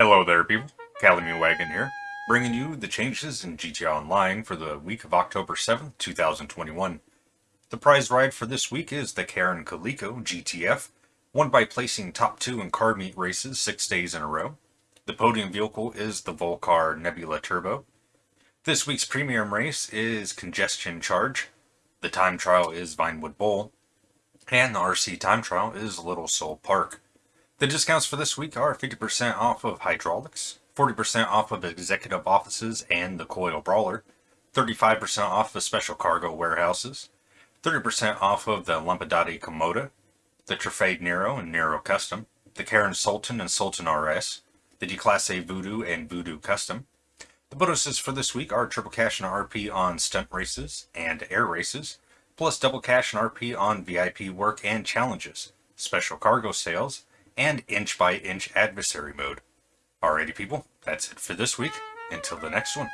Hello there people, Calamine Wagon here, bringing you the changes in GTA Online for the week of October 7th, 2021. The prize ride for this week is the Karin Calico GTF, won by placing top two in car meet races six days in a row. The podium vehicle is the Vulcar Nebula Turbo. This week's premium race is Congestion Charge. The time trial is Vinewood Bowl. And the RC time trial is Little Seoul Park. The discounts for this week are 50% off of hydraulics, 40% off of executive offices and the Coil Brawler, 35% off of special cargo warehouses, 30% off of the Lampadati Komoda, the Truffade Nero and Nero Custom, the Karin Sultan and Sultan RS, the Declasse Voodoo and Voodoo Custom. The bonuses for this week are triple cash and RP on stunt races and air races, plus double cash and RP on VIP work and challenges, special cargo sales, and inch by inch adversary mode. Alrighty people, that's it for this week. Until the next one.